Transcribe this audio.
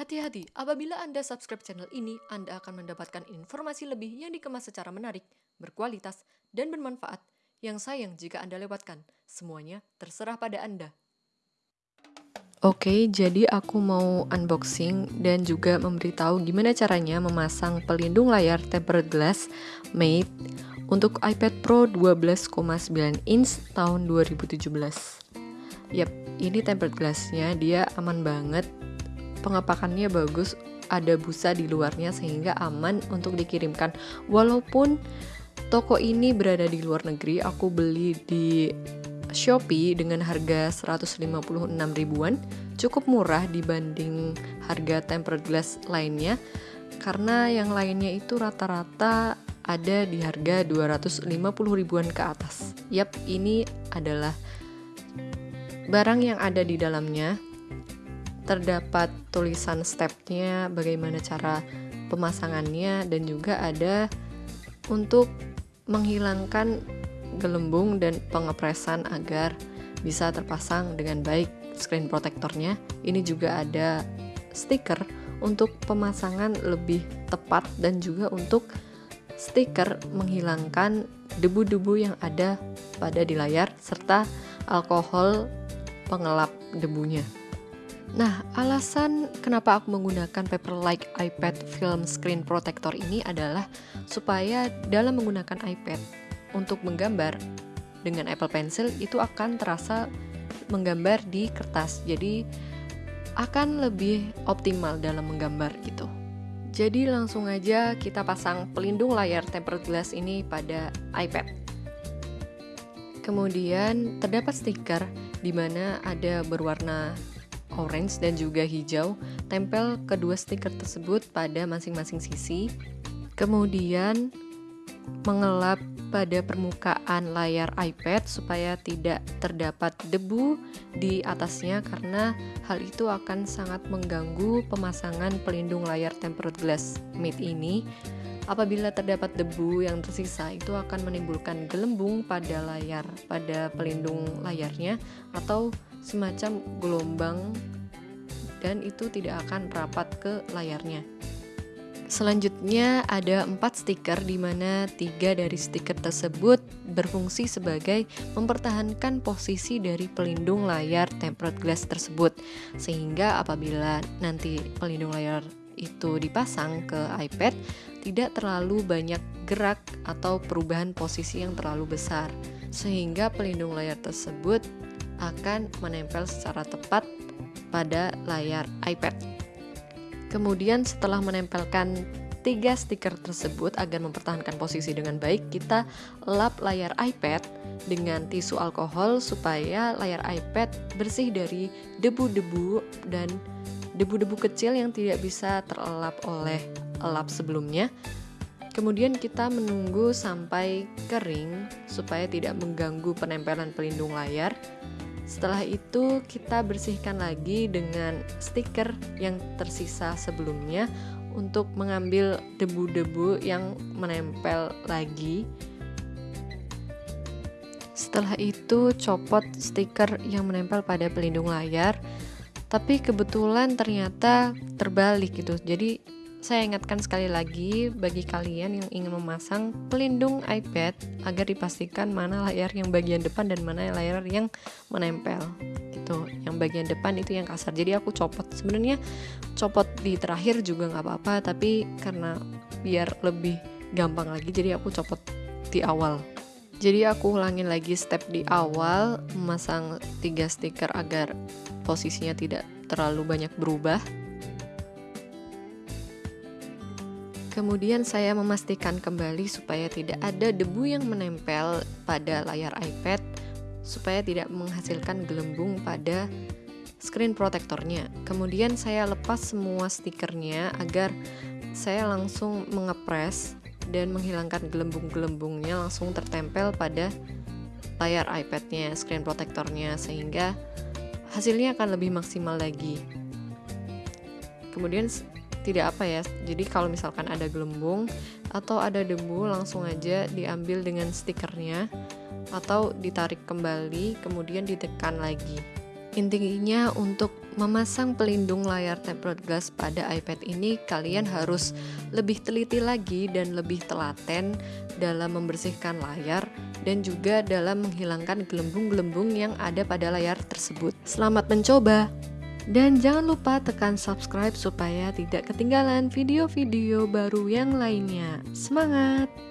Hati-hati, apabila Anda subscribe channel ini, Anda akan mendapatkan informasi lebih yang dikemas secara menarik, berkualitas, dan bermanfaat. Yang sayang jika Anda lewatkan, semuanya terserah pada Anda. Oke, jadi aku mau unboxing dan juga memberitahu gimana caranya memasang pelindung layar tempered glass Mate untuk iPad Pro 12,9 inch tahun 2017. Yap, ini tempered glassnya, dia aman banget pengepakannya bagus, ada busa di luarnya sehingga aman untuk dikirimkan. Walaupun toko ini berada di luar negeri, aku beli di Shopee dengan harga 156 ribuan, cukup murah dibanding harga tempered glass lainnya karena yang lainnya itu rata-rata ada di harga 250 ribuan ke atas. Yap, ini adalah barang yang ada di dalamnya terdapat tulisan stepnya, bagaimana cara pemasangannya, dan juga ada untuk menghilangkan gelembung dan pengepresan agar bisa terpasang dengan baik screen protectornya. Ini juga ada stiker untuk pemasangan lebih tepat dan juga untuk stiker menghilangkan debu-debu yang ada pada di layar serta alkohol pengelap debunya. Nah, alasan kenapa aku menggunakan Paperlike iPad Film Screen Protector ini adalah supaya dalam menggunakan iPad untuk menggambar dengan Apple Pencil itu akan terasa menggambar di kertas. Jadi akan lebih optimal dalam menggambar gitu. Jadi langsung aja kita pasang pelindung layar tempered glass ini pada iPad. Kemudian terdapat stiker di mana ada berwarna orange dan juga hijau, tempel kedua stiker tersebut pada masing-masing sisi. Kemudian mengelap pada permukaan layar iPad supaya tidak terdapat debu di atasnya karena hal itu akan sangat mengganggu pemasangan pelindung layar tempered glass mate ini. Apabila terdapat debu yang tersisa itu akan menimbulkan gelembung pada layar pada pelindung layarnya atau semacam gelombang dan itu tidak akan rapat ke layarnya. Selanjutnya ada empat stiker di mana tiga dari stiker tersebut berfungsi sebagai mempertahankan posisi dari pelindung layar tempered glass tersebut sehingga apabila nanti pelindung layar itu dipasang ke iPad tidak terlalu banyak gerak atau perubahan posisi yang terlalu besar sehingga pelindung layar tersebut akan menempel secara tepat pada layar iPad. Kemudian setelah menempelkan tiga stiker tersebut agar mempertahankan posisi dengan baik, kita lap layar iPad dengan tisu alkohol supaya layar iPad bersih dari debu-debu dan debu-debu kecil yang tidak bisa terelap oleh lap sebelumnya. Kemudian kita menunggu sampai kering supaya tidak mengganggu penempelan pelindung layar. Setelah itu kita bersihkan lagi dengan stiker yang tersisa sebelumnya untuk mengambil debu-debu yang menempel lagi. Setelah itu copot stiker yang menempel pada pelindung layar. Tapi kebetulan ternyata terbalik gitu. Jadi saya ingatkan sekali lagi bagi kalian yang ingin memasang pelindung iPad agar dipastikan mana layar yang bagian depan dan mana layar yang menempel gitu. Yang bagian depan itu yang kasar. Jadi aku copot. Sebenarnya copot di terakhir juga nggak apa-apa, tapi karena biar lebih gampang lagi jadi aku copot di awal. Jadi aku ulangin lagi step di awal memasang tiga stiker agar posisinya tidak terlalu banyak berubah Kemudian saya memastikan kembali supaya tidak ada debu yang menempel pada layar iPad supaya tidak menghasilkan gelembung pada screen protectornya. Kemudian saya lepas semua stikernya agar saya langsung mengepres dan menghilangkan gelembung-gelembungnya langsung tertempel pada layar iPadnya, screen protectornya sehingga hasilnya akan lebih maksimal lagi. Kemudian tidak apa ya jadi kalau misalkan ada gelembung atau ada debu langsung aja diambil dengan stikernya atau ditarik kembali kemudian ditekan lagi Intinya untuk memasang pelindung layar tempered glass pada iPad ini kalian harus lebih teliti lagi dan lebih telaten dalam membersihkan layar dan juga dalam menghilangkan gelembung-gelembung yang ada pada layar tersebut. Selamat mencoba! Dan jangan lupa tekan subscribe supaya tidak ketinggalan video-video baru yang lainnya. Semangat!